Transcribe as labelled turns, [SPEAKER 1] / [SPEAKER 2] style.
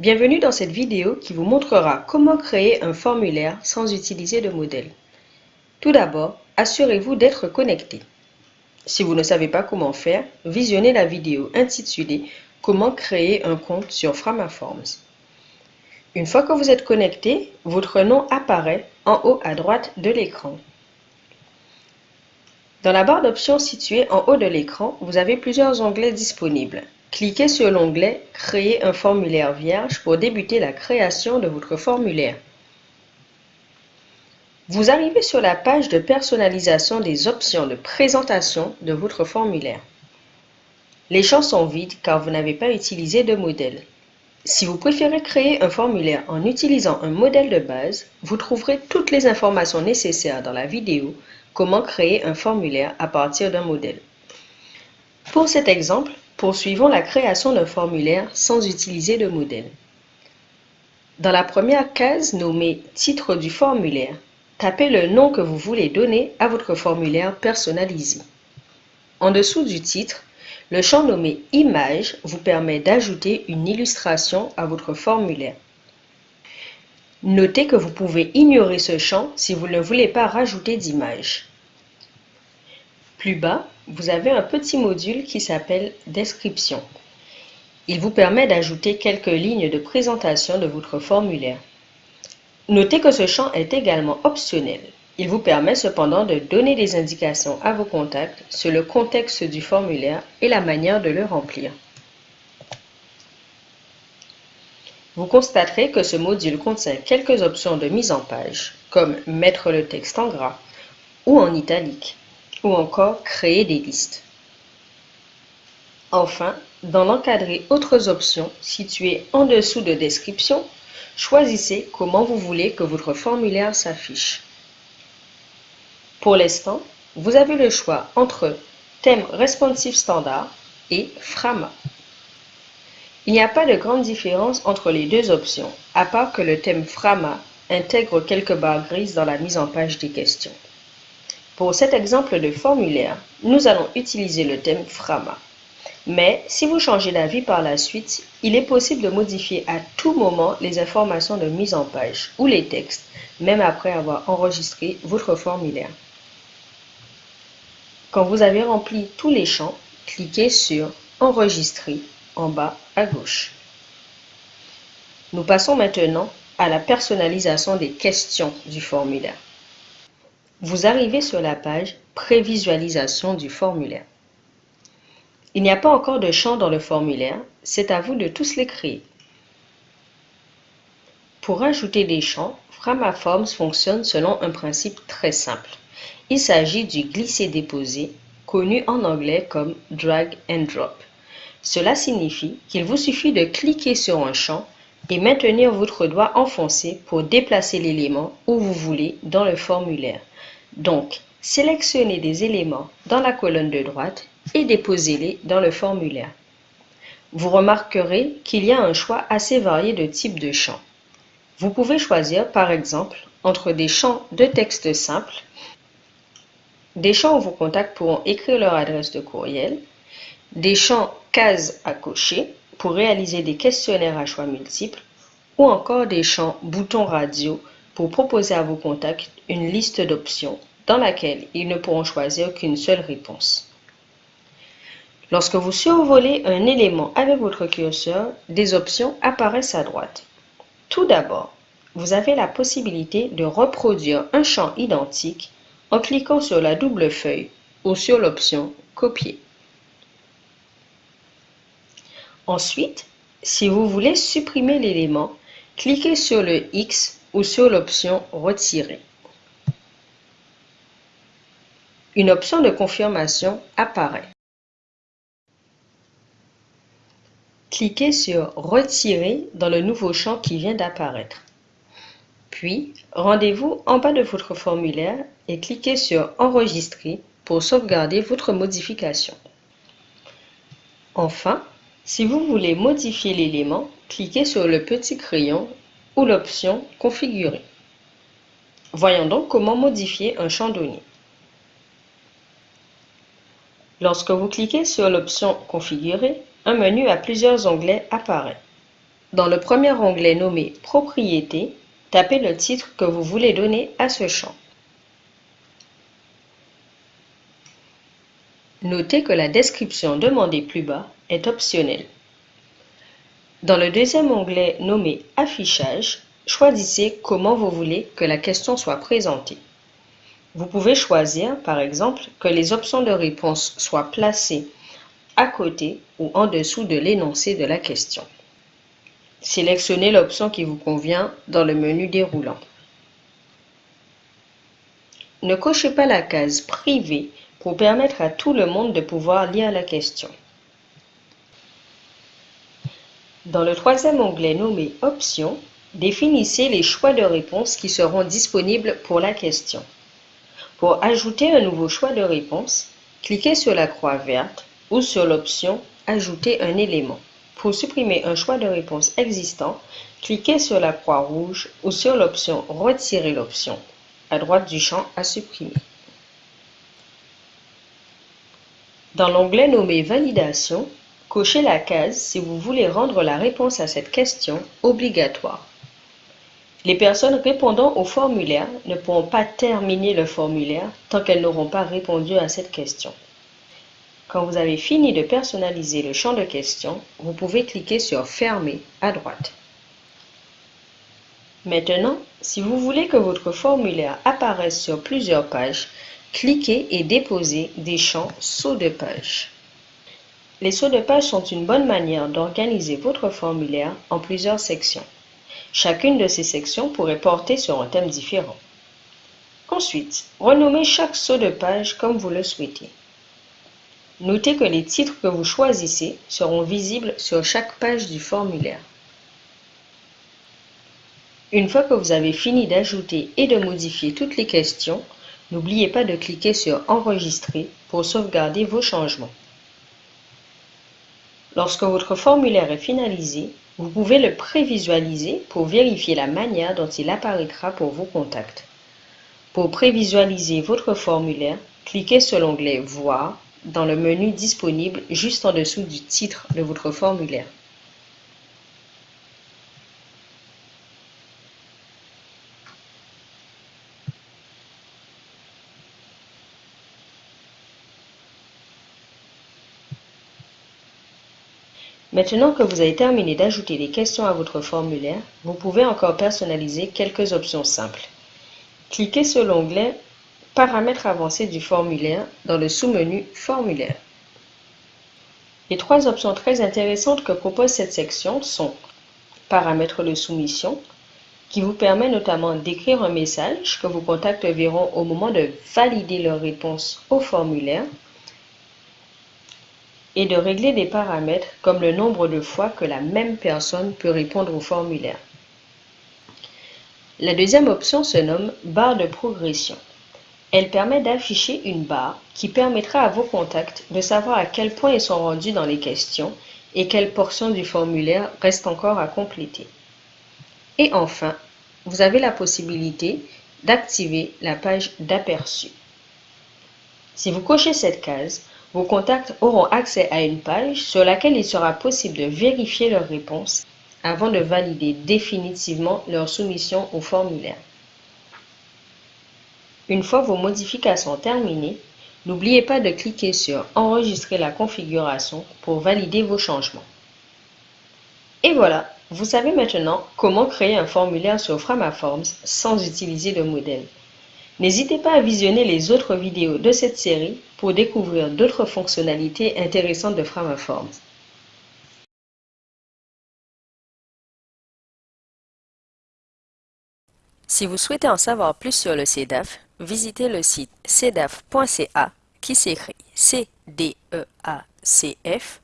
[SPEAKER 1] Bienvenue dans cette vidéo qui vous montrera comment créer un formulaire sans utiliser de modèle. Tout d'abord, assurez-vous d'être connecté. Si vous ne savez pas comment faire, visionnez la vidéo intitulée « Comment créer un compte sur Framaforms ». Une fois que vous êtes connecté, votre nom apparaît en haut à droite de l'écran. Dans la barre d'options située en haut de l'écran, vous avez plusieurs onglets disponibles. Cliquez sur l'onglet « Créer un formulaire vierge » pour débuter la création de votre formulaire. Vous arrivez sur la page de personnalisation des options de présentation de votre formulaire. Les champs sont vides car vous n'avez pas utilisé de modèle. Si vous préférez créer un formulaire en utilisant un modèle de base, vous trouverez toutes les informations nécessaires dans la vidéo « Comment créer un formulaire à partir d'un modèle ». Pour cet exemple, Poursuivons la création d'un formulaire sans utiliser de modèle. Dans la première case nommée « Titre du formulaire », tapez le nom que vous voulez donner à votre formulaire personnalisé. En dessous du titre, le champ nommé « Image » vous permet d'ajouter une illustration à votre formulaire. Notez que vous pouvez ignorer ce champ si vous ne voulez pas rajouter d'image. Plus bas, vous avez un petit module qui s'appelle « Description ». Il vous permet d'ajouter quelques lignes de présentation de votre formulaire. Notez que ce champ est également optionnel. Il vous permet cependant de donner des indications à vos contacts sur le contexte du formulaire et la manière de le remplir. Vous constaterez que ce module contient quelques options de mise en page, comme mettre le texte en gras ou en italique ou encore créer des listes. Enfin, dans l'encadré Autres options situé en dessous de Description, choisissez comment vous voulez que votre formulaire s'affiche. Pour l'instant, vous avez le choix entre Thème responsive standard et Frama. Il n'y a pas de grande différence entre les deux options, à part que le thème Frama intègre quelques barres grises dans la mise en page des questions. Pour cet exemple de formulaire, nous allons utiliser le thème Frama. Mais si vous changez d'avis par la suite, il est possible de modifier à tout moment les informations de mise en page ou les textes, même après avoir enregistré votre formulaire. Quand vous avez rempli tous les champs, cliquez sur Enregistrer en bas à gauche. Nous passons maintenant à la personnalisation des questions du formulaire. Vous arrivez sur la page Prévisualisation du formulaire. Il n'y a pas encore de champ dans le formulaire, c'est à vous de tous les créer. Pour ajouter des champs, Framaforms fonctionne selon un principe très simple. Il s'agit du glisser-déposer, connu en anglais comme drag and drop. Cela signifie qu'il vous suffit de cliquer sur un champ et maintenir votre doigt enfoncé pour déplacer l'élément où vous voulez dans le formulaire. Donc, sélectionnez des éléments dans la colonne de droite et déposez-les dans le formulaire. Vous remarquerez qu'il y a un choix assez varié de types de champs. Vous pouvez choisir par exemple entre des champs de texte simple, des champs où vos contacts pourront écrire leur adresse de courriel, des champs cases à cocher pour réaliser des questionnaires à choix multiples ou encore des champs boutons radio pour proposer à vos contacts une liste d'options dans laquelle ils ne pourront choisir qu'une seule réponse. Lorsque vous survolez un élément avec votre curseur, des options apparaissent à droite. Tout d'abord, vous avez la possibilité de reproduire un champ identique en cliquant sur la double feuille ou sur l'option Copier. Ensuite, si vous voulez supprimer l'élément, cliquez sur le X ou sur l'option Retirer. Une option de confirmation apparaît. Cliquez sur Retirer dans le nouveau champ qui vient d'apparaître. Puis, rendez-vous en bas de votre formulaire et cliquez sur Enregistrer pour sauvegarder votre modification. Enfin, si vous voulez modifier l'élément, cliquez sur le petit crayon ou l'option Configurer. Voyons donc comment modifier un champ donné. Lorsque vous cliquez sur l'option Configurer, un menu à plusieurs onglets apparaît. Dans le premier onglet nommé Propriétés, tapez le titre que vous voulez donner à ce champ. Notez que la description demandée plus bas est optionnelle. Dans le deuxième onglet nommé Affichage, choisissez comment vous voulez que la question soit présentée. Vous pouvez choisir, par exemple, que les options de réponse soient placées à côté ou en dessous de l'énoncé de la question. Sélectionnez l'option qui vous convient dans le menu déroulant. Ne cochez pas la case Privé pour permettre à tout le monde de pouvoir lire la question. Dans le troisième onglet nommé Options, définissez les choix de réponse qui seront disponibles pour la question. Pour ajouter un nouveau choix de réponse, cliquez sur la croix verte ou sur l'option Ajouter un élément. Pour supprimer un choix de réponse existant, cliquez sur la croix rouge ou sur l'option Retirer l'option à droite du champ à supprimer. Dans l'onglet nommé Validation, Cochez la case si vous voulez rendre la réponse à cette question obligatoire. Les personnes répondant au formulaire ne pourront pas terminer le formulaire tant qu'elles n'auront pas répondu à cette question. Quand vous avez fini de personnaliser le champ de question, vous pouvez cliquer sur Fermer à droite. Maintenant, si vous voulez que votre formulaire apparaisse sur plusieurs pages, cliquez et déposez des champs saut de page. Les sauts de page sont une bonne manière d'organiser votre formulaire en plusieurs sections. Chacune de ces sections pourrait porter sur un thème différent. Ensuite, renommez chaque saut de page comme vous le souhaitez. Notez que les titres que vous choisissez seront visibles sur chaque page du formulaire. Une fois que vous avez fini d'ajouter et de modifier toutes les questions, n'oubliez pas de cliquer sur Enregistrer pour sauvegarder vos changements. Lorsque votre formulaire est finalisé, vous pouvez le prévisualiser pour vérifier la manière dont il apparaîtra pour vos contacts. Pour prévisualiser votre formulaire, cliquez sur l'onglet Voir dans le menu disponible juste en dessous du titre de votre formulaire. Maintenant que vous avez terminé d'ajouter des questions à votre formulaire, vous pouvez encore personnaliser quelques options simples. Cliquez sur l'onglet Paramètres avancés du formulaire dans le sous-menu Formulaire. Les trois options très intéressantes que propose cette section sont Paramètres de soumission, qui vous permet notamment d'écrire un message que vos contacts verront au moment de valider leur réponse au formulaire, et de régler des paramètres comme le nombre de fois que la même personne peut répondre au formulaire. La deuxième option se nomme barre de progression. Elle permet d'afficher une barre qui permettra à vos contacts de savoir à quel point ils sont rendus dans les questions et quelle portion du formulaire reste encore à compléter. Et enfin, vous avez la possibilité d'activer la page d'aperçu. Si vous cochez cette case, vos contacts auront accès à une page sur laquelle il sera possible de vérifier leurs réponses avant de valider définitivement leur soumission au formulaire. Une fois vos modifications terminées, n'oubliez pas de cliquer sur Enregistrer la configuration pour valider vos changements. Et voilà, vous savez maintenant comment créer un formulaire sur Framaforms sans utiliser de modèle. N'hésitez pas à visionner les autres vidéos de cette série pour découvrir d'autres fonctionnalités intéressantes de Framaforms. Si vous souhaitez en savoir plus sur le CEDAF, visitez le site cedaf.ca qui s'écrit c d e a c -F